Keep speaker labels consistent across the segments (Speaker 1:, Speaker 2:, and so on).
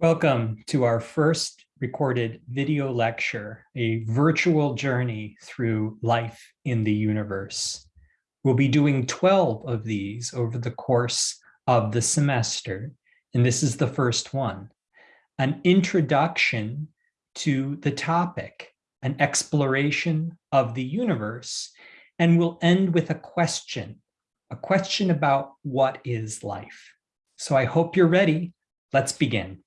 Speaker 1: Welcome to our first recorded video lecture, a virtual journey through life in the universe. We'll be doing 12 of these over the course of the semester, and this is the first one, an introduction to the topic, an exploration of the universe, and we'll end with a question, a question about what is life. So I hope you're ready. Let's begin.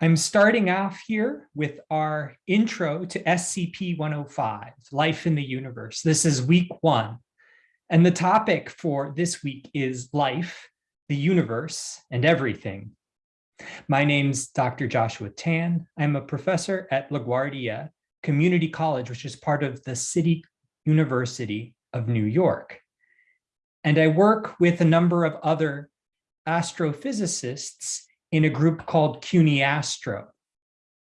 Speaker 1: I'm starting off here with our intro to SCP-105, Life in the Universe. This is week one. And the topic for this week is life, the universe, and everything. My name's Dr. Joshua Tan. I'm a professor at LaGuardia Community College, which is part of the City University of New York. And I work with a number of other astrophysicists in a group called CUNY Astro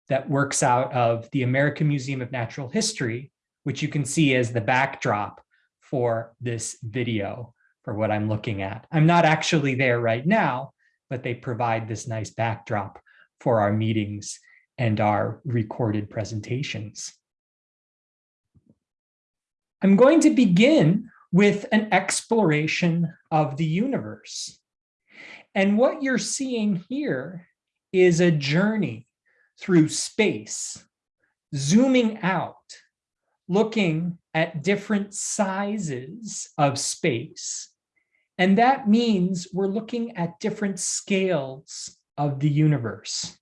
Speaker 1: that works out of the American Museum of Natural History, which you can see as the backdrop for this video for what I'm looking at. I'm not actually there right now, but they provide this nice backdrop for our meetings and our recorded presentations. I'm going to begin with an exploration of the universe. And what you're seeing here is a journey through space, zooming out, looking at different sizes of space. And that means we're looking at different scales of the universe.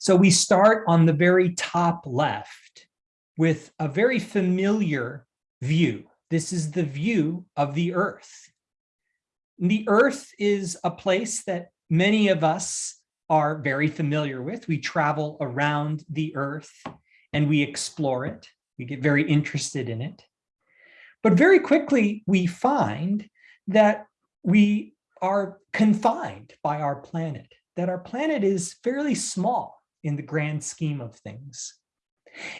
Speaker 1: So we start on the very top left with a very familiar view. This is the view of the Earth. The Earth is a place that many of us are very familiar with. We travel around the Earth and we explore it. We get very interested in it. But very quickly, we find that we are confined by our planet, that our planet is fairly small in the grand scheme of things.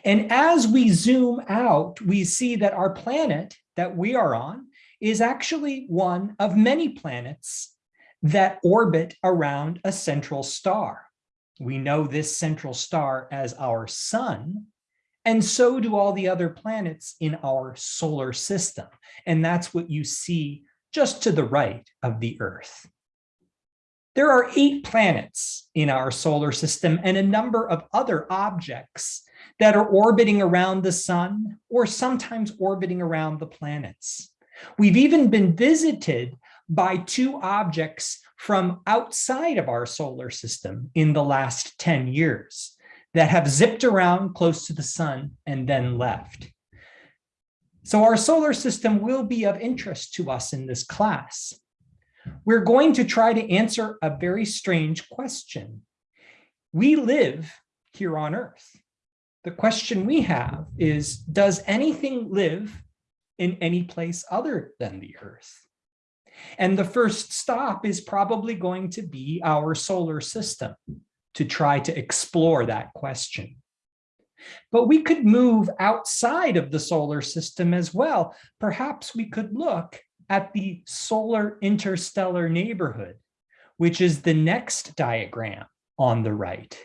Speaker 1: And as we zoom out, we see that our planet that we are on is actually one of many planets that orbit around a central star. We know this central star as our sun, and so do all the other planets in our solar system. And that's what you see just to the right of the Earth. There are eight planets in our solar system and a number of other objects that are orbiting around the sun or sometimes orbiting around the planets. We've even been visited by two objects from outside of our solar system in the last 10 years that have zipped around close to the sun and then left. So our solar system will be of interest to us in this class. We're going to try to answer a very strange question. We live here on Earth. The question we have is, does anything live in any place other than the Earth. And the first stop is probably going to be our solar system to try to explore that question. But we could move outside of the solar system as well. Perhaps we could look at the solar interstellar neighborhood, which is the next diagram on the right.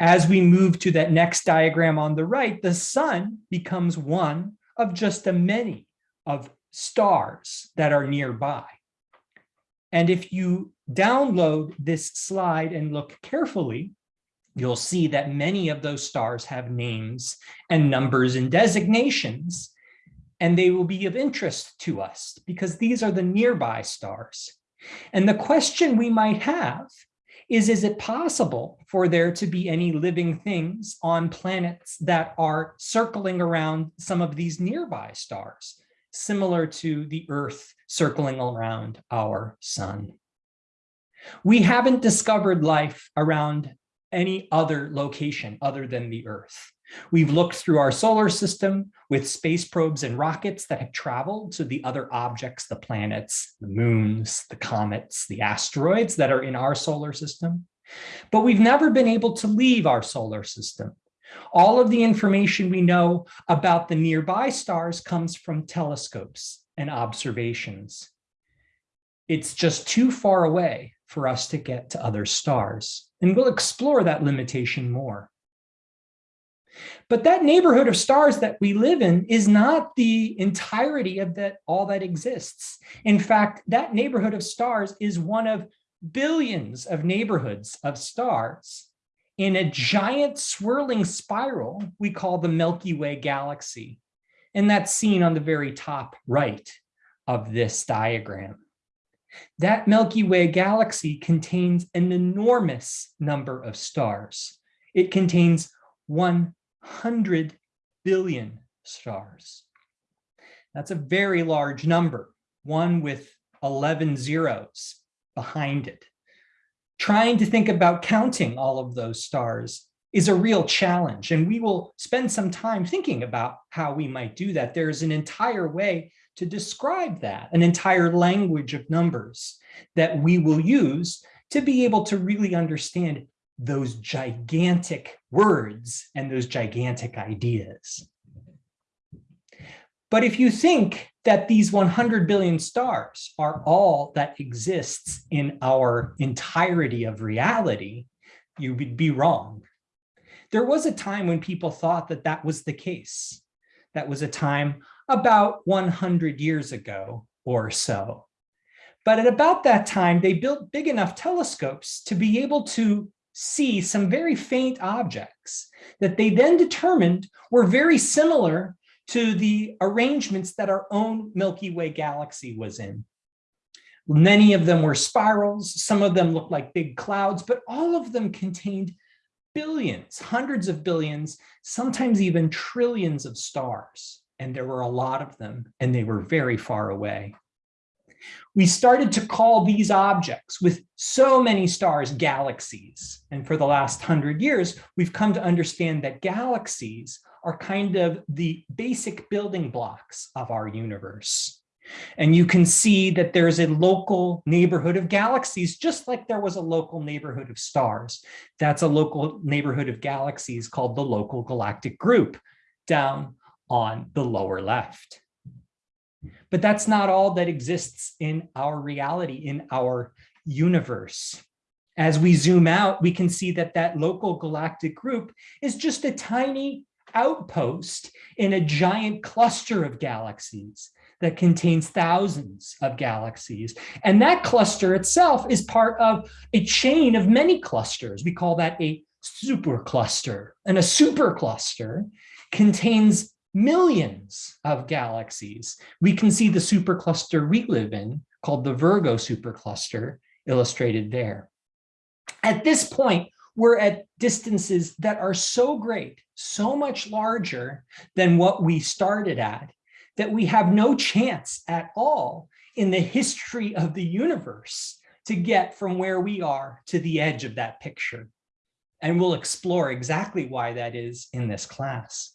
Speaker 1: As we move to that next diagram on the right, the sun becomes one of just a many of stars that are nearby. And if you download this slide and look carefully, you'll see that many of those stars have names and numbers and designations, and they will be of interest to us because these are the nearby stars. And the question we might have is, is it possible for there to be any living things on planets that are circling around some of these nearby stars, similar to the Earth circling around our sun? We haven't discovered life around any other location other than the Earth. We've looked through our solar system with space probes and rockets that have traveled to the other objects, the planets, the moons, the comets, the asteroids that are in our solar system. But we've never been able to leave our solar system. All of the information we know about the nearby stars comes from telescopes and observations. It's just too far away for us to get to other stars. And we'll explore that limitation more. But that neighborhood of stars that we live in is not the entirety of that all that exists. In fact, that neighborhood of stars is one of billions of neighborhoods of stars in a giant swirling spiral we call the Milky Way galaxy. And that's seen on the very top right of this diagram. That Milky Way galaxy contains an enormous number of stars. It contains 100 billion stars. That's a very large number, one with 11 zeros behind it. Trying to think about counting all of those stars is a real challenge, and we will spend some time thinking about how we might do that. There's an entire way to describe that, an entire language of numbers that we will use to be able to really understand those gigantic words and those gigantic ideas. But if you think that these 100 billion stars are all that exists in our entirety of reality, you would be wrong. There was a time when people thought that that was the case. That was a time about 100 years ago or so. But at about that time, they built big enough telescopes to be able to see some very faint objects that they then determined were very similar to the arrangements that our own Milky Way galaxy was in. Many of them were spirals, some of them looked like big clouds, but all of them contained billions, hundreds of billions, sometimes even trillions of stars and there were a lot of them, and they were very far away. We started to call these objects with so many stars galaxies. And for the last hundred years, we've come to understand that galaxies are kind of the basic building blocks of our universe. And you can see that there's a local neighborhood of galaxies, just like there was a local neighborhood of stars. That's a local neighborhood of galaxies called the local galactic group down on the lower left. But that's not all that exists in our reality, in our universe. As we zoom out, we can see that that local galactic group is just a tiny outpost in a giant cluster of galaxies that contains thousands of galaxies. And that cluster itself is part of a chain of many clusters. We call that a supercluster. And a supercluster contains millions of galaxies. We can see the supercluster we live in, called the Virgo supercluster, illustrated there. At this point, we're at distances that are so great, so much larger than what we started at, that we have no chance at all in the history of the universe to get from where we are to the edge of that picture. And we'll explore exactly why that is in this class.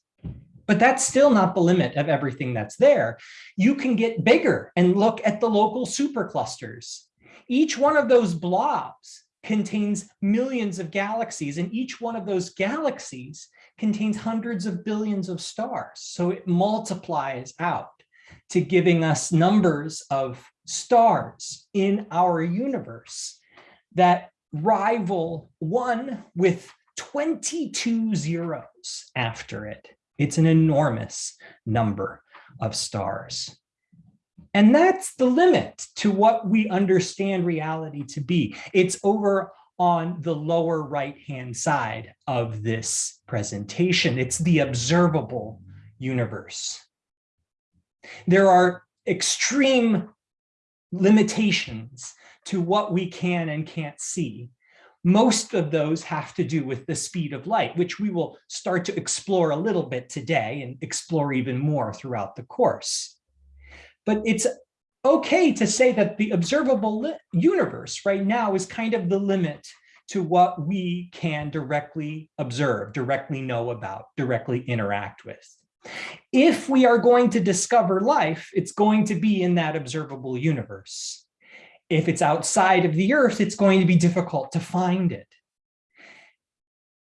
Speaker 1: But that's still not the limit of everything that's there. You can get bigger and look at the local superclusters. Each one of those blobs contains millions of galaxies, and each one of those galaxies contains hundreds of billions of stars. So it multiplies out to giving us numbers of stars in our universe that rival one with 22 zeros after it. It's an enormous number of stars. And that's the limit to what we understand reality to be. It's over on the lower right-hand side of this presentation. It's the observable universe. There are extreme limitations to what we can and can't see. Most of those have to do with the speed of light, which we will start to explore a little bit today and explore even more throughout the course. But it's okay to say that the observable universe right now is kind of the limit to what we can directly observe, directly know about, directly interact with. If we are going to discover life, it's going to be in that observable universe. If it's outside of the earth, it's going to be difficult to find it.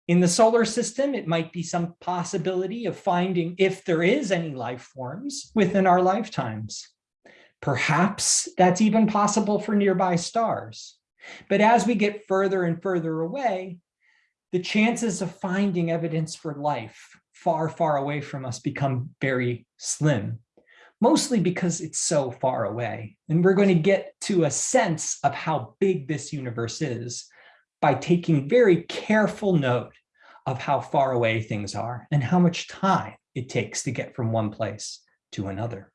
Speaker 1: In the solar system, it might be some possibility of finding if there is any life forms within our lifetimes. Perhaps that's even possible for nearby stars. But as we get further and further away, the chances of finding evidence for life far, far away from us become very slim, mostly because it's so far away. And we're going to get to a sense of how big this universe is by taking very careful note of how far away things are and how much time it takes to get from one place to another.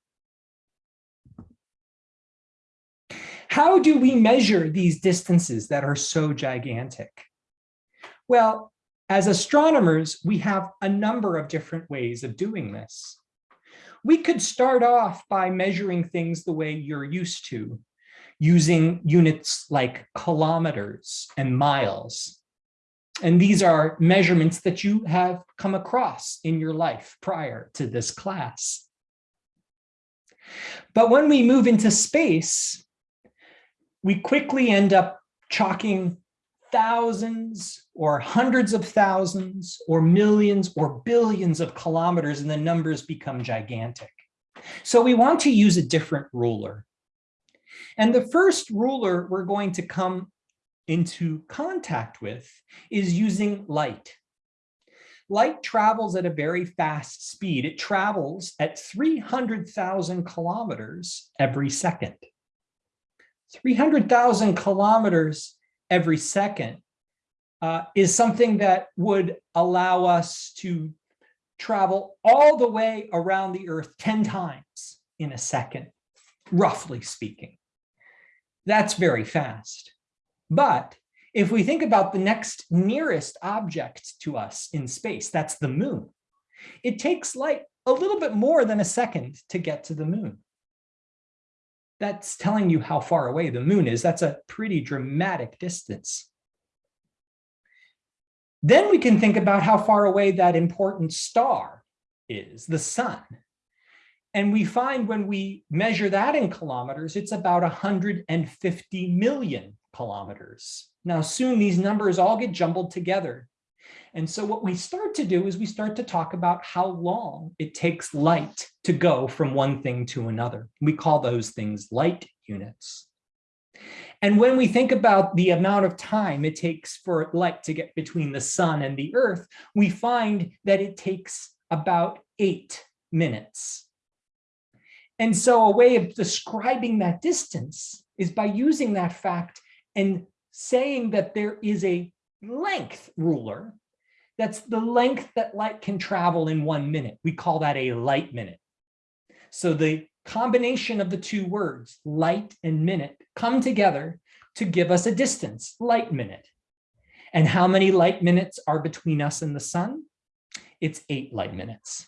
Speaker 1: How do we measure these distances that are so gigantic? Well, as astronomers, we have a number of different ways of doing this. We could start off by measuring things the way you're used to, using units like kilometers and miles. And these are measurements that you have come across in your life prior to this class. But when we move into space, we quickly end up chalking thousands or hundreds of thousands or millions or billions of kilometers and the numbers become gigantic. So we want to use a different ruler. And the first ruler we're going to come into contact with is using light. Light travels at a very fast speed. It travels at 300,000 kilometers every second. 300,000 kilometers every second uh, is something that would allow us to travel all the way around the earth 10 times in a second, roughly speaking. That's very fast. But if we think about the next nearest object to us in space, that's the moon. It takes light a little bit more than a second to get to the moon that's telling you how far away the moon is. That's a pretty dramatic distance. Then we can think about how far away that important star is, the sun. And we find when we measure that in kilometers, it's about 150 million kilometers. Now, soon these numbers all get jumbled together and so what we start to do is we start to talk about how long it takes light to go from one thing to another. We call those things light units. And when we think about the amount of time it takes for light to get between the sun and the earth, we find that it takes about eight minutes. And so a way of describing that distance is by using that fact and saying that there is a length ruler that's the length that light can travel in one minute. We call that a light minute. So the combination of the two words, light and minute, come together to give us a distance, light minute. And how many light minutes are between us and the sun? It's eight light minutes.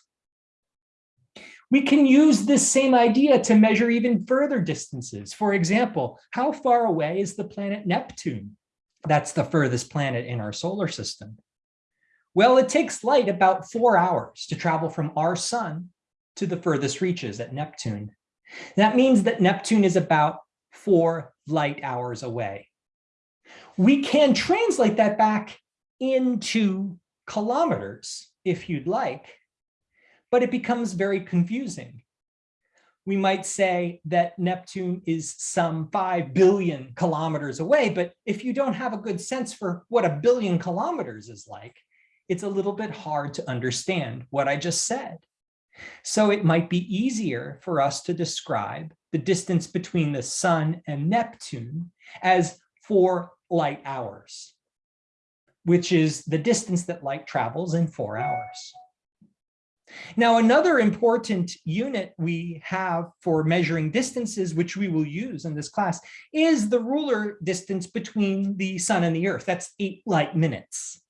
Speaker 1: We can use this same idea to measure even further distances. For example, how far away is the planet Neptune? That's the furthest planet in our solar system. Well, it takes light about four hours to travel from our sun to the furthest reaches at Neptune. That means that Neptune is about four light hours away. We can translate that back into kilometers if you'd like, but it becomes very confusing. We might say that Neptune is some 5 billion kilometers away, but if you don't have a good sense for what a billion kilometers is like, it's a little bit hard to understand what I just said. So it might be easier for us to describe the distance between the sun and Neptune as four light hours, which is the distance that light travels in four hours. Now, another important unit we have for measuring distances, which we will use in this class, is the ruler distance between the sun and the earth. That's eight light minutes.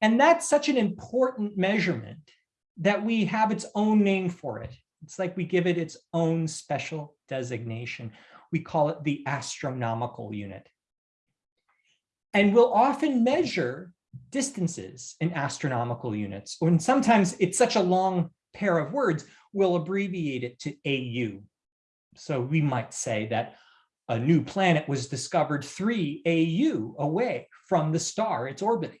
Speaker 1: And that's such an important measurement that we have its own name for it. It's like we give it its own special designation. We call it the astronomical unit. And we'll often measure distances in astronomical units, or sometimes it's such a long pair of words, we'll abbreviate it to AU. So we might say that a new planet was discovered three AU away from the star it's orbiting.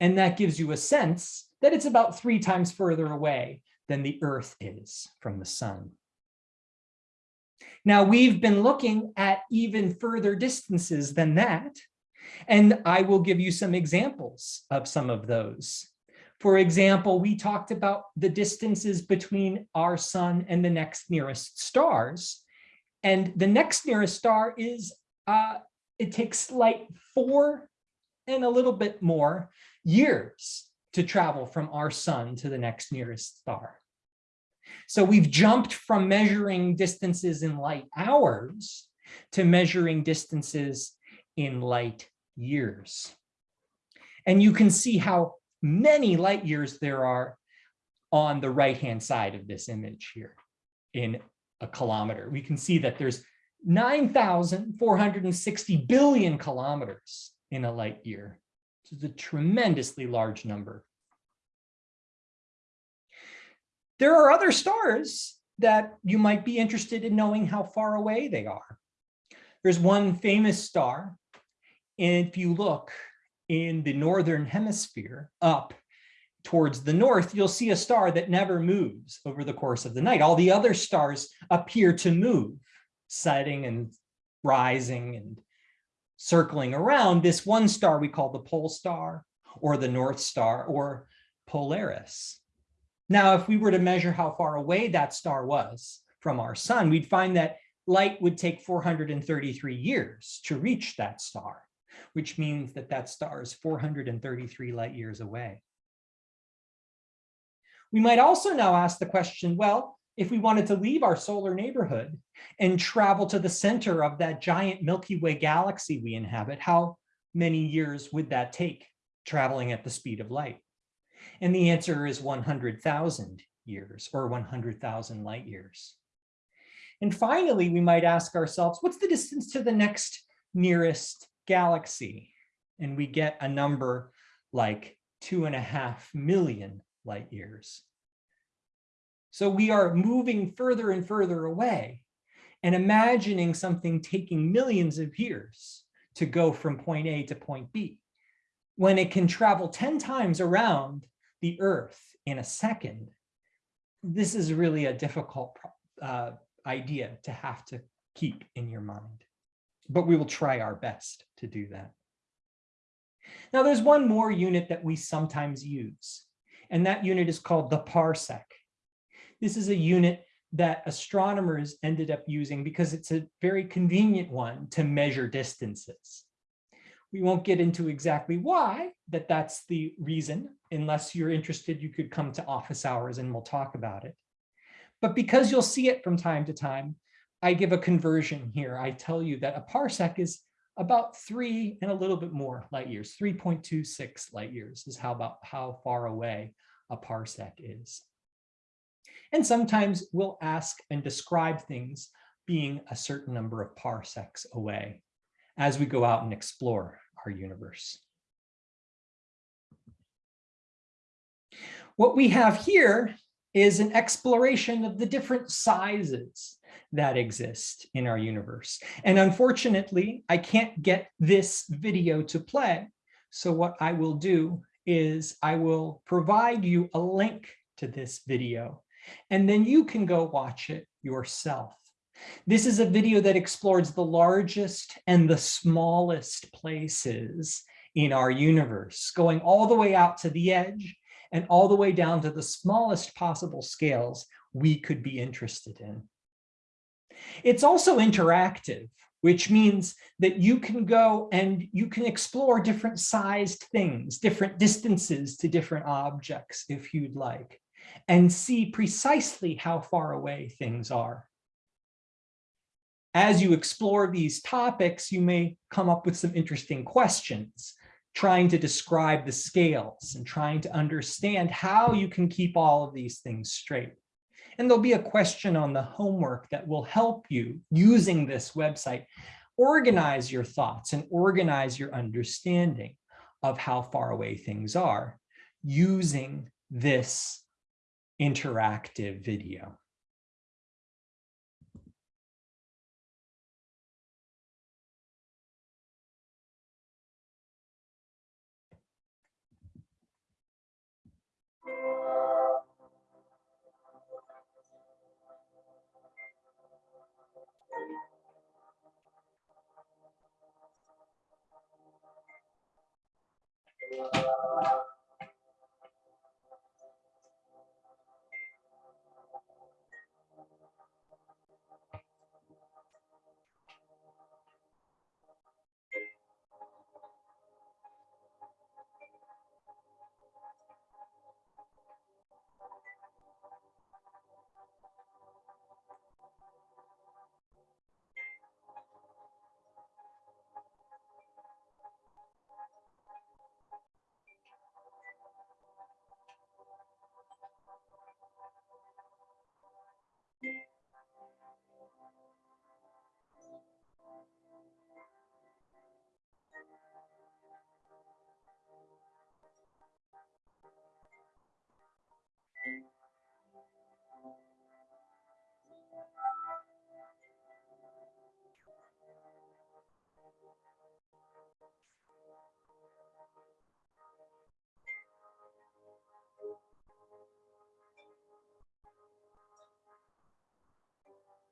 Speaker 1: And that gives you a sense that it's about three times further away than the Earth is from the sun. Now we've been looking at even further distances than that, and I will give you some examples of some of those. For example, we talked about the distances between our sun and the next nearest stars. And the next nearest star is, uh, it takes like four and a little bit more years to travel from our sun to the next nearest star. So we've jumped from measuring distances in light hours to measuring distances in light years. And you can see how many light years there are on the right-hand side of this image here in a kilometer. We can see that there's 9,460 billion kilometers in a light year. This is a tremendously large number. There are other stars that you might be interested in knowing how far away they are. There's one famous star. If you look in the northern hemisphere up towards the north, you'll see a star that never moves over the course of the night. All the other stars appear to move, setting and rising and circling around this one star we call the pole star or the North Star or Polaris. Now, if we were to measure how far away that star was from our sun, we'd find that light would take 433 years to reach that star, which means that that star is 433 light years away. We might also now ask the question, well, if we wanted to leave our solar neighborhood and travel to the center of that giant Milky Way galaxy we inhabit, how many years would that take traveling at the speed of light? And the answer is 100,000 years or 100,000 light years. And finally, we might ask ourselves, what's the distance to the next nearest galaxy? And we get a number like two and a half million light years. So we are moving further and further away and imagining something taking millions of years to go from point A to point B, when it can travel 10 times around the earth in a second, this is really a difficult uh, idea to have to keep in your mind. But we will try our best to do that. Now there's one more unit that we sometimes use, and that unit is called the parsec. This is a unit that astronomers ended up using because it's a very convenient one to measure distances. We won't get into exactly why that that's the reason. Unless you're interested, you could come to office hours and we'll talk about it. But because you'll see it from time to time, I give a conversion here. I tell you that a parsec is about three and a little bit more light years. 3.26 light years is how about how far away a parsec is. And sometimes we'll ask and describe things being a certain number of parsecs away as we go out and explore our universe. What we have here is an exploration of the different sizes that exist in our universe. And unfortunately, I can't get this video to play. So what I will do is I will provide you a link to this video, and then you can go watch it yourself. This is a video that explores the largest and the smallest places in our universe, going all the way out to the edge and all the way down to the smallest possible scales we could be interested in. It's also interactive, which means that you can go and you can explore different sized things, different distances to different objects if you'd like, and see precisely how far away things are as you explore these topics, you may come up with some interesting questions, trying to describe the scales and trying to understand how you can keep all of these things straight. And there'll be a question on the homework that will help you using this website organize your thoughts and organize your understanding of how far away things are using this interactive video.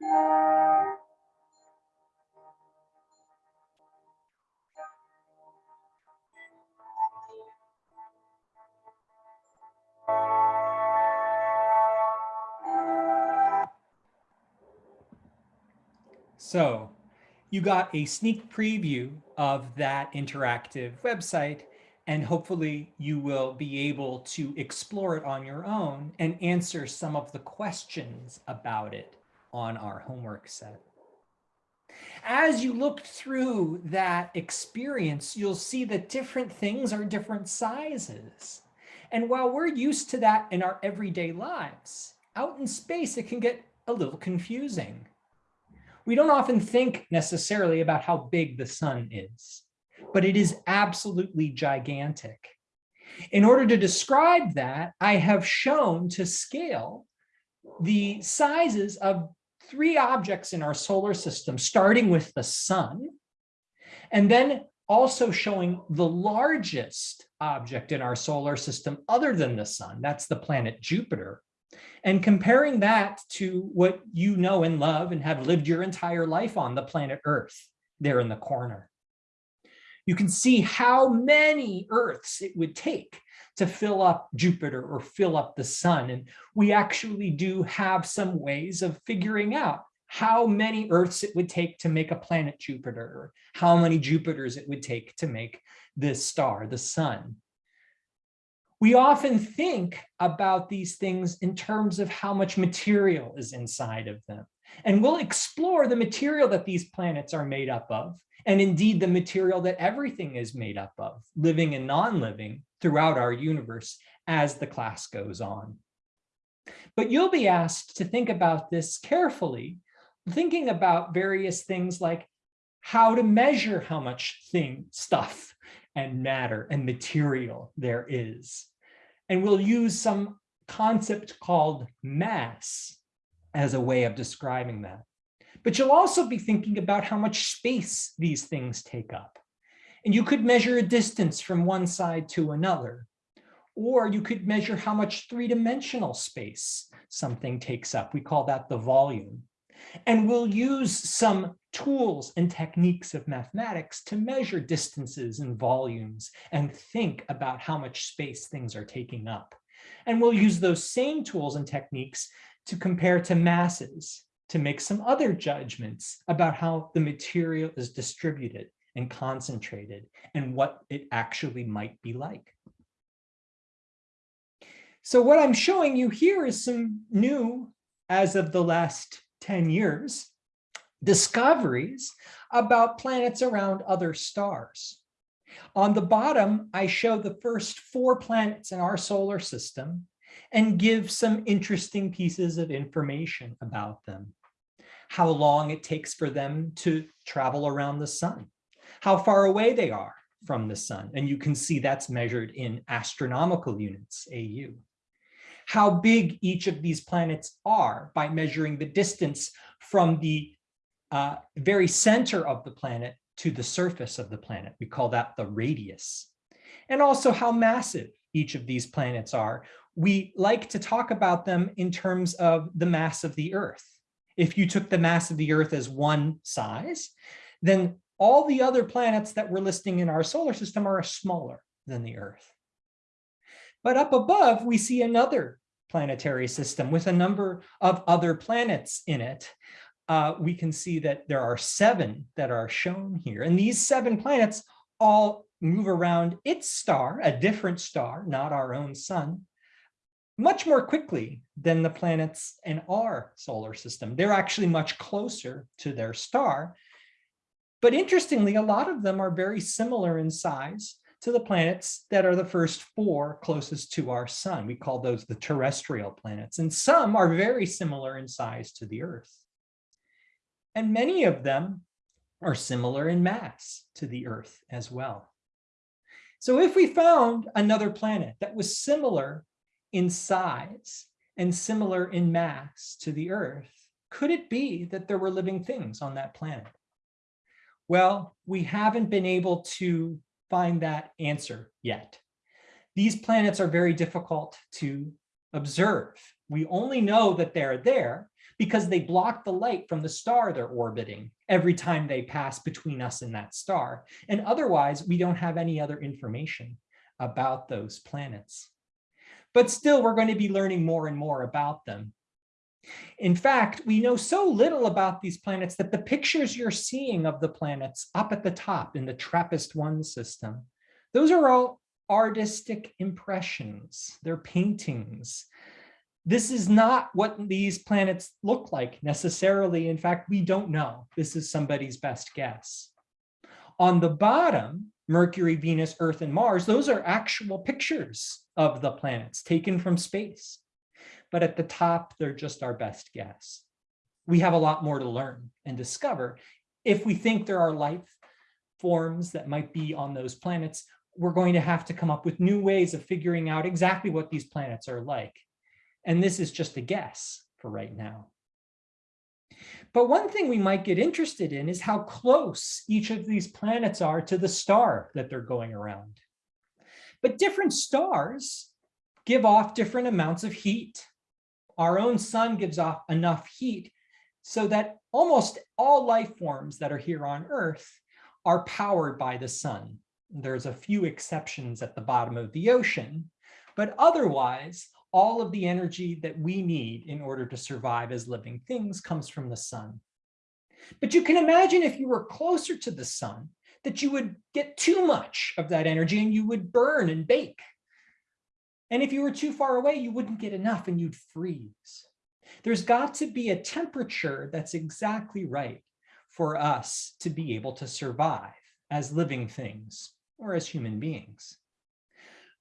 Speaker 1: So you got a sneak preview of that interactive website, and hopefully you will be able to explore it on your own and answer some of the questions about it on our homework set. As you look through that experience, you'll see that different things are different sizes. And while we're used to that in our everyday lives, out in space, it can get a little confusing we don't often think necessarily about how big the sun is, but it is absolutely gigantic. In order to describe that, I have shown to scale the sizes of three objects in our solar system, starting with the sun, and then also showing the largest object in our solar system other than the sun, that's the planet Jupiter, and comparing that to what you know and love and have lived your entire life on the planet Earth there in the corner. You can see how many Earths it would take to fill up Jupiter or fill up the sun. And we actually do have some ways of figuring out how many Earths it would take to make a planet Jupiter, or how many Jupiters it would take to make this star, the sun. We often think about these things in terms of how much material is inside of them. And we'll explore the material that these planets are made up of, and indeed the material that everything is made up of, living and non-living throughout our universe as the class goes on. But you'll be asked to think about this carefully, thinking about various things like how to measure how much thing stuff and matter and material there is. And we'll use some concept called mass as a way of describing that. But you'll also be thinking about how much space these things take up. And you could measure a distance from one side to another. Or you could measure how much three-dimensional space something takes up. We call that the volume. And we'll use some tools and techniques of mathematics to measure distances and volumes and think about how much space things are taking up. And we'll use those same tools and techniques to compare to masses to make some other judgments about how the material is distributed and concentrated and what it actually might be like. So what I'm showing you here is some new, as of the last 10 years, discoveries about planets around other stars. On the bottom, I show the first four planets in our solar system and give some interesting pieces of information about them. How long it takes for them to travel around the sun, how far away they are from the sun. And you can see that's measured in astronomical units, AU. How big each of these planets are by measuring the distance from the uh, very center of the planet to the surface of the planet. We call that the radius. And also how massive each of these planets are. We like to talk about them in terms of the mass of the Earth. If you took the mass of the Earth as one size, then all the other planets that we're listing in our solar system are smaller than the Earth. But up above, we see another planetary system with a number of other planets in it uh, we can see that there are seven that are shown here. And these seven planets all move around its star, a different star, not our own sun, much more quickly than the planets in our solar system. They're actually much closer to their star. But interestingly, a lot of them are very similar in size to the planets that are the first four closest to our sun. We call those the terrestrial planets. And some are very similar in size to the Earth and many of them are similar in mass to the Earth as well. So if we found another planet that was similar in size and similar in mass to the Earth, could it be that there were living things on that planet? Well, we haven't been able to find that answer yet. These planets are very difficult to observe. We only know that they're there because they block the light from the star they're orbiting every time they pass between us and that star. And otherwise, we don't have any other information about those planets. But still, we're going to be learning more and more about them. In fact, we know so little about these planets that the pictures you're seeing of the planets up at the top in the TRAPPIST-1 system, those are all artistic impressions. They're paintings. This is not what these planets look like necessarily. In fact, we don't know. This is somebody's best guess. On the bottom, Mercury, Venus, Earth, and Mars, those are actual pictures of the planets taken from space. But at the top, they're just our best guess. We have a lot more to learn and discover. If we think there are life forms that might be on those planets, we're going to have to come up with new ways of figuring out exactly what these planets are like. And this is just a guess for right now. But one thing we might get interested in is how close each of these planets are to the star that they're going around. But different stars give off different amounts of heat. Our own sun gives off enough heat so that almost all life forms that are here on Earth are powered by the sun. There's a few exceptions at the bottom of the ocean, but otherwise, all of the energy that we need in order to survive as living things comes from the sun. But you can imagine if you were closer to the sun, that you would get too much of that energy and you would burn and bake. And if you were too far away, you wouldn't get enough and you'd freeze. There's got to be a temperature that's exactly right for us to be able to survive as living things or as human beings.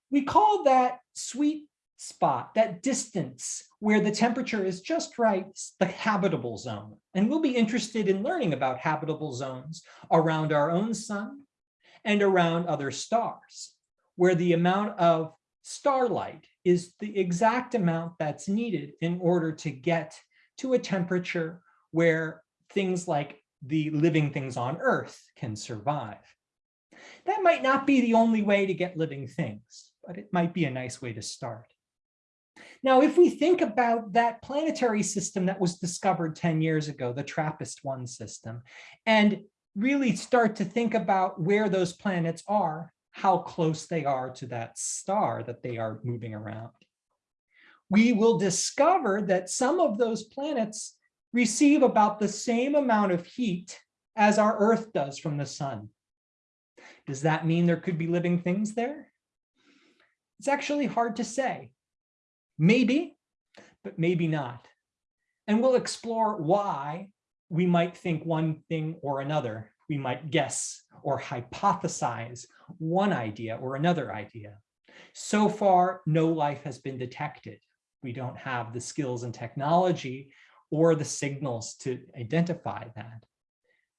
Speaker 1: We call that sweet spot, that distance where the temperature is just right, the habitable zone. And we'll be interested in learning about habitable zones around our own sun and around other stars, where the amount of starlight is the exact amount that's needed in order to get to a temperature where things like the living things on Earth can survive. That might not be the only way to get living things, but it might be a nice way to start. Now, if we think about that planetary system that was discovered 10 years ago, the TRAPPIST-1 system, and really start to think about where those planets are, how close they are to that star that they are moving around. We will discover that some of those planets receive about the same amount of heat as our Earth does from the sun. Does that mean there could be living things there? It's actually hard to say. Maybe, but maybe not. And we'll explore why we might think one thing or another. We might guess or hypothesize one idea or another idea. So far, no life has been detected. We don't have the skills and technology or the signals to identify that.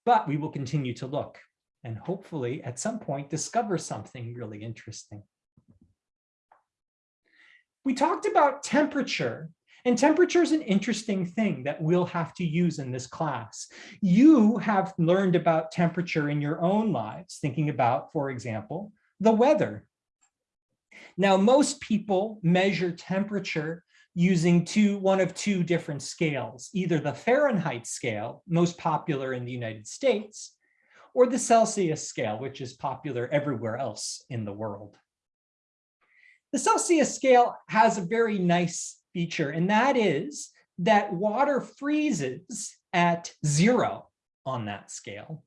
Speaker 1: But we will continue to look and hopefully at some point discover something really interesting. We talked about temperature and temperature is an interesting thing that we'll have to use in this class. You have learned about temperature in your own lives, thinking about, for example, the weather. Now, most people measure temperature using two, one of two different scales, either the Fahrenheit scale, most popular in the United States, or the Celsius scale, which is popular everywhere else in the world. The Celsius scale has a very nice feature, and that is that water freezes at zero on that scale,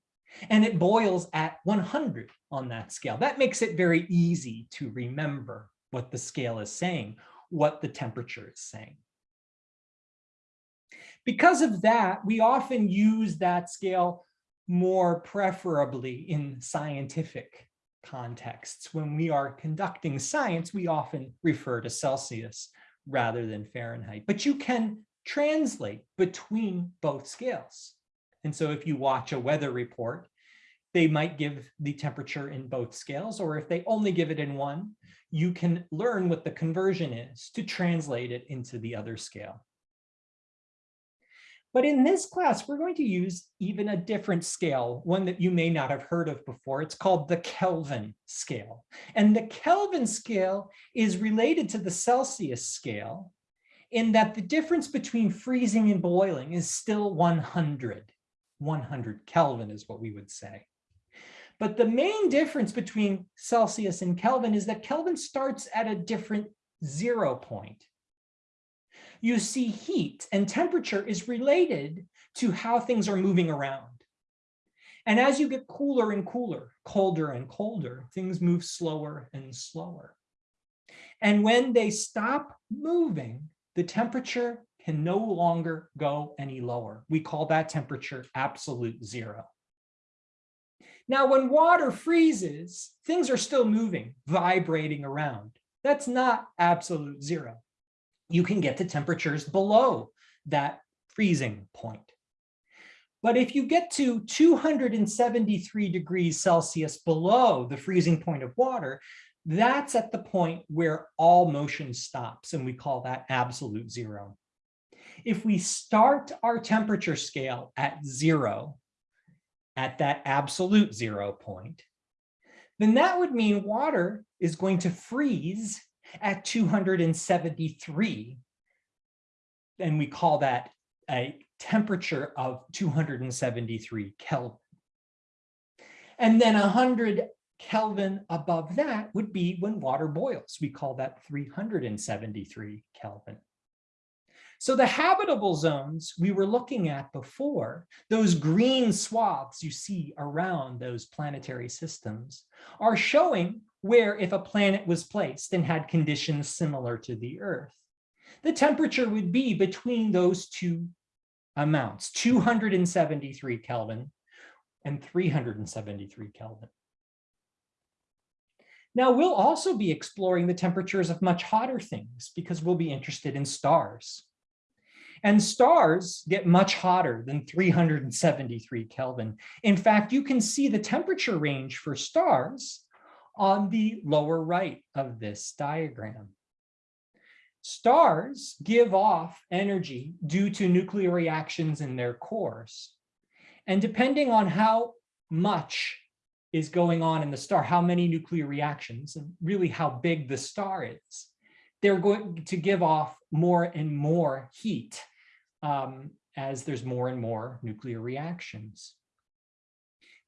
Speaker 1: and it boils at 100 on that scale. That makes it very easy to remember what the scale is saying, what the temperature is saying. Because of that, we often use that scale more preferably in scientific contexts. When we are conducting science, we often refer to Celsius rather than Fahrenheit, but you can translate between both scales. And so if you watch a weather report, they might give the temperature in both scales, or if they only give it in one, you can learn what the conversion is to translate it into the other scale. But in this class, we're going to use even a different scale, one that you may not have heard of before. It's called the Kelvin scale. And the Kelvin scale is related to the Celsius scale in that the difference between freezing and boiling is still 100. 100 Kelvin is what we would say. But the main difference between Celsius and Kelvin is that Kelvin starts at a different zero point you see heat and temperature is related to how things are moving around. And as you get cooler and cooler, colder and colder, things move slower and slower. And when they stop moving, the temperature can no longer go any lower. We call that temperature absolute zero. Now, when water freezes, things are still moving, vibrating around. That's not absolute zero you can get to temperatures below that freezing point. But if you get to 273 degrees Celsius below the freezing point of water, that's at the point where all motion stops, and we call that absolute zero. If we start our temperature scale at zero, at that absolute zero point, then that would mean water is going to freeze at 273. And we call that a temperature of 273 Kelvin. And then 100 Kelvin above that would be when water boils. We call that 373 Kelvin. So the habitable zones we were looking at before, those green swaths you see around those planetary systems, are showing where if a planet was placed and had conditions similar to the Earth, the temperature would be between those two amounts, 273 Kelvin and 373 Kelvin. Now we'll also be exploring the temperatures of much hotter things because we'll be interested in stars. And stars get much hotter than 373 Kelvin. In fact, you can see the temperature range for stars on the lower right of this diagram. Stars give off energy due to nuclear reactions in their cores. And depending on how much is going on in the star, how many nuclear reactions, and really how big the star is, they're going to give off more and more heat um, as there's more and more nuclear reactions.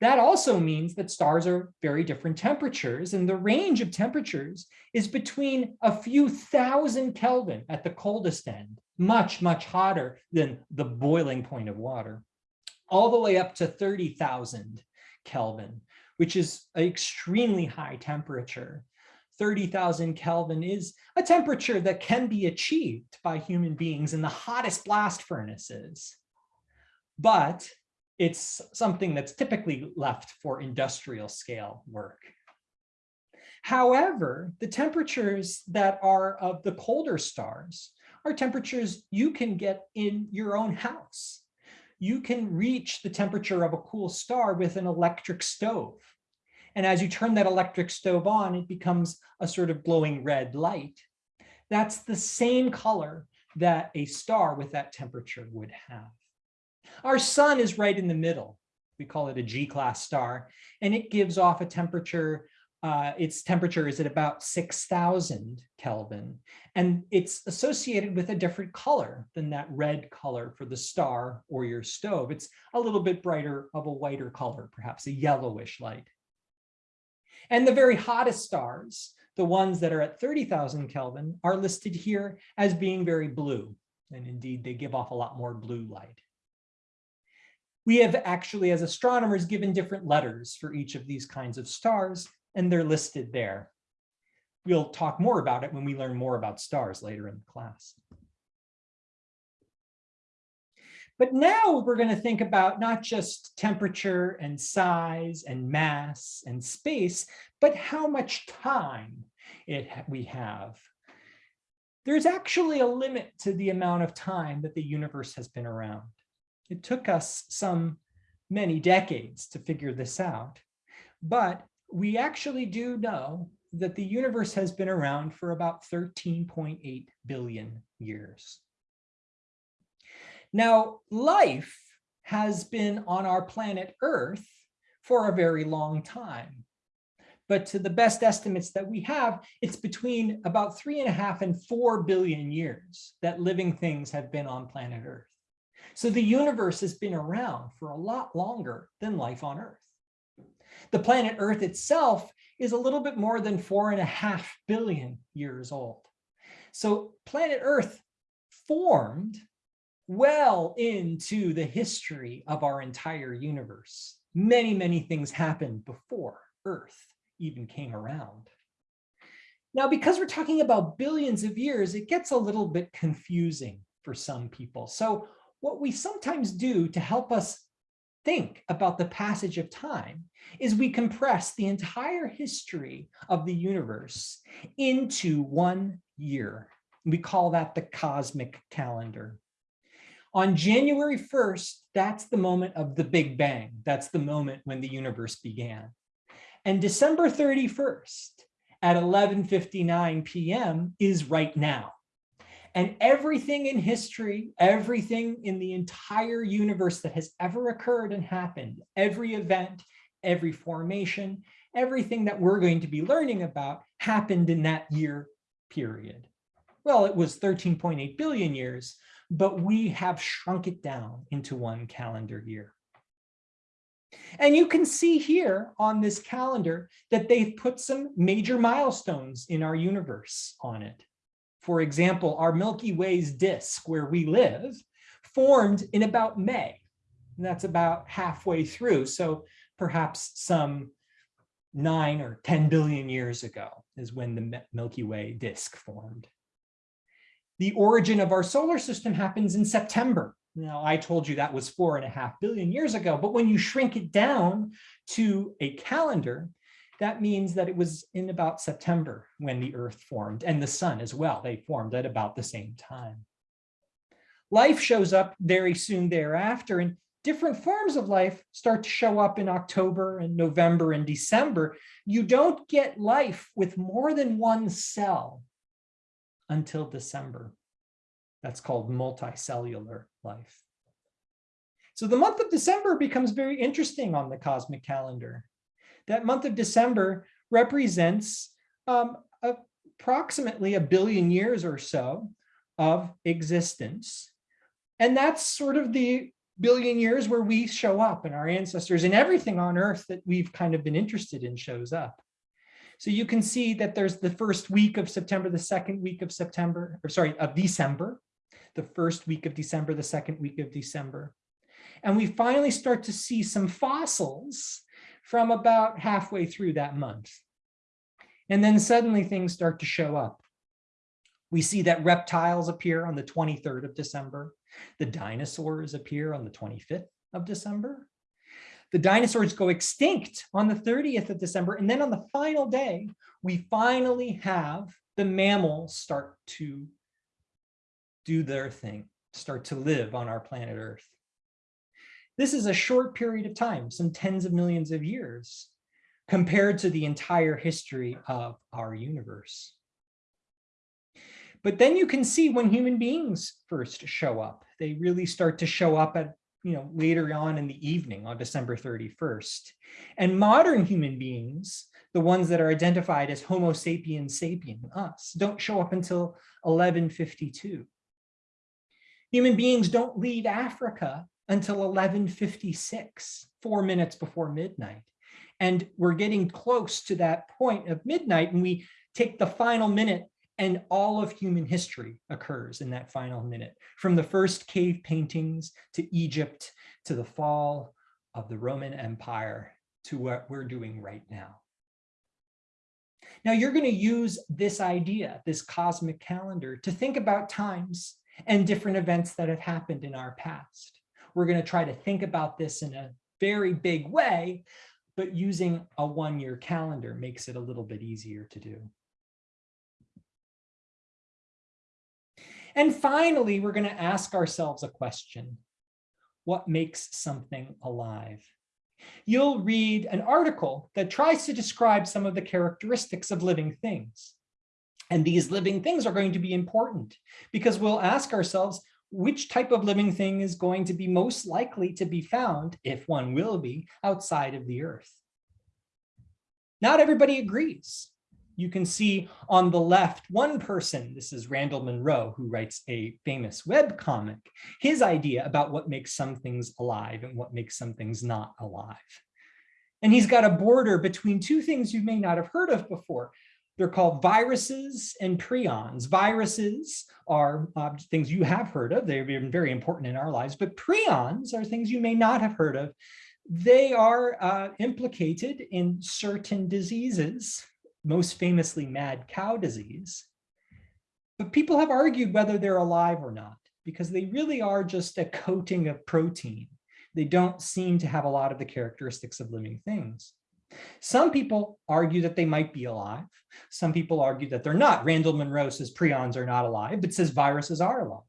Speaker 1: That also means that stars are very different temperatures and the range of temperatures is between a few thousand Kelvin at the coldest end, much, much hotter than the boiling point of water, all the way up to 30,000 Kelvin, which is an extremely high temperature. 30,000 Kelvin is a temperature that can be achieved by human beings in the hottest blast furnaces. But it's something that's typically left for industrial scale work. However, the temperatures that are of the colder stars are temperatures you can get in your own house. You can reach the temperature of a cool star with an electric stove. And as you turn that electric stove on, it becomes a sort of glowing red light. That's the same color that a star with that temperature would have. Our sun is right in the middle. We call it a G-class star, and it gives off a temperature uh, its temperature is at about 6,000 Kelvin, and it's associated with a different color than that red color for the star or your stove. It's a little bit brighter of a whiter color, perhaps a yellowish light. And the very hottest stars, the ones that are at 30,000 Kelvin, are listed here as being very blue. And indeed, they give off a lot more blue light. We have actually, as astronomers, given different letters for each of these kinds of stars, and they're listed there. We'll talk more about it when we learn more about stars later in the class. But now we're going to think about not just temperature and size and mass and space, but how much time it we have. There's actually a limit to the amount of time that the universe has been around. It took us some many decades to figure this out, but we actually do know that the universe has been around for about 13.8 billion years. Now, life has been on our planet Earth for a very long time. But to the best estimates that we have, it's between about three and a half and four billion years that living things have been on planet Earth. So the universe has been around for a lot longer than life on Earth. The planet Earth itself is a little bit more than four and a half billion years old. So planet Earth formed well into the history of our entire universe. Many, many things happened before Earth even came around. Now, because we're talking about billions of years, it gets a little bit confusing for some people. So what we sometimes do to help us think about the passage of time is we compress the entire history of the universe into one year. We call that the cosmic calendar. On January 1st, that's the moment of the Big Bang. That's the moment when the universe began. And December 31st at 11.59 p.m. is right now. And everything in history, everything in the entire universe that has ever occurred and happened, every event, every formation, everything that we're going to be learning about happened in that year period. Well, it was 13.8 billion years, but we have shrunk it down into one calendar year. And you can see here on this calendar that they've put some major milestones in our universe on it. For example, our Milky Way's disk where we live formed in about May. And that's about halfway through. So perhaps some nine or 10 billion years ago is when the Milky Way disk formed. The origin of our solar system happens in September. Now, I told you that was four and a half billion years ago, but when you shrink it down to a calendar, that means that it was in about September when the earth formed and the sun as well. They formed at about the same time. Life shows up very soon thereafter and different forms of life start to show up in October and November and December. You don't get life with more than one cell until December. That's called multicellular life. So the month of December becomes very interesting on the cosmic calendar. That month of December represents um, approximately a billion years or so of existence. And that's sort of the billion years where we show up and our ancestors and everything on earth that we've kind of been interested in shows up. So you can see that there's the first week of September, the second week of September, or sorry, of December, the first week of December, the second week of December. And we finally start to see some fossils from about halfway through that month. And then suddenly things start to show up. We see that reptiles appear on the 23rd of December. The dinosaurs appear on the 25th of December. The dinosaurs go extinct on the 30th of December. And then on the final day, we finally have the mammals start to do their thing, start to live on our planet Earth. This is a short period of time, some tens of millions of years, compared to the entire history of our universe. But then you can see when human beings first show up, they really start to show up at, you know, later on in the evening on December 31st. And modern human beings, the ones that are identified as Homo sapiens sapien, us, don't show up until 1152. Human beings don't leave Africa until 1156, four minutes before midnight. And we're getting close to that point of midnight and we take the final minute and all of human history occurs in that final minute, from the first cave paintings to Egypt, to the fall of the Roman Empire, to what we're doing right now. Now you're going to use this idea, this cosmic calendar, to think about times and different events that have happened in our past. We're going to try to think about this in a very big way, but using a one-year calendar makes it a little bit easier to do. And finally, we're going to ask ourselves a question. What makes something alive? You'll read an article that tries to describe some of the characteristics of living things. And these living things are going to be important because we'll ask ourselves, which type of living thing is going to be most likely to be found, if one will be, outside of the earth? Not everybody agrees. You can see on the left, one person, this is Randall Munroe, who writes a famous web comic, his idea about what makes some things alive and what makes some things not alive. And he's got a border between two things you may not have heard of before. They're called viruses and prions. Viruses are uh, things you have heard of. They've been very important in our lives, but prions are things you may not have heard of. They are uh, implicated in certain diseases, most famously mad cow disease. But people have argued whether they're alive or not, because they really are just a coating of protein. They don't seem to have a lot of the characteristics of living things. Some people argue that they might be alive. Some people argue that they're not. Randall Munroe says prions are not alive, but says viruses are alive.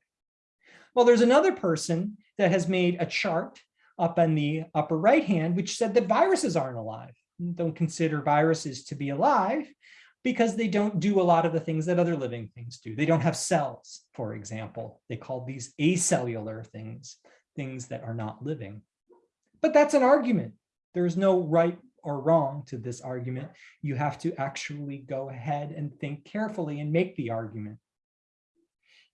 Speaker 1: Well, there's another person that has made a chart up in the upper right hand, which said that viruses aren't alive. Don't consider viruses to be alive because they don't do a lot of the things that other living things do. They don't have cells, for example. They call these acellular things, things that are not living. But that's an argument. There's no right or wrong to this argument. You have to actually go ahead and think carefully and make the argument.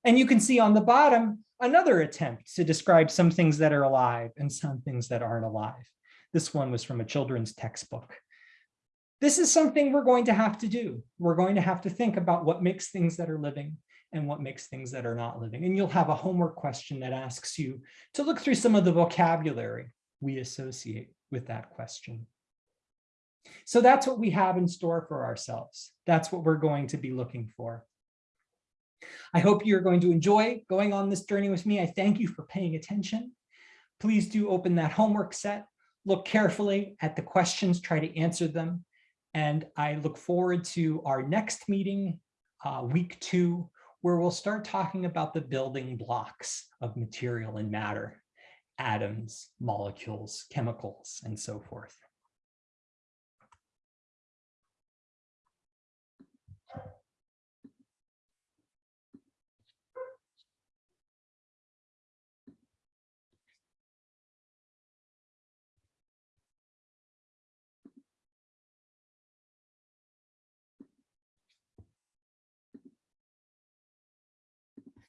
Speaker 1: And you can see on the bottom, another attempt to describe some things that are alive and some things that aren't alive. This one was from a children's textbook. This is something we're going to have to do. We're going to have to think about what makes things that are living and what makes things that are not living. And you'll have a homework question that asks you to look through some of the vocabulary we associate with that question. So that's what we have in store for ourselves. That's what we're going to be looking for. I hope you're going to enjoy going on this journey with me. I thank you for paying attention. Please do open that homework set, look carefully at the questions, try to answer them. And I look forward to our next meeting, uh, week two, where we'll start talking about the building blocks of material and matter, atoms, molecules, chemicals, and so forth.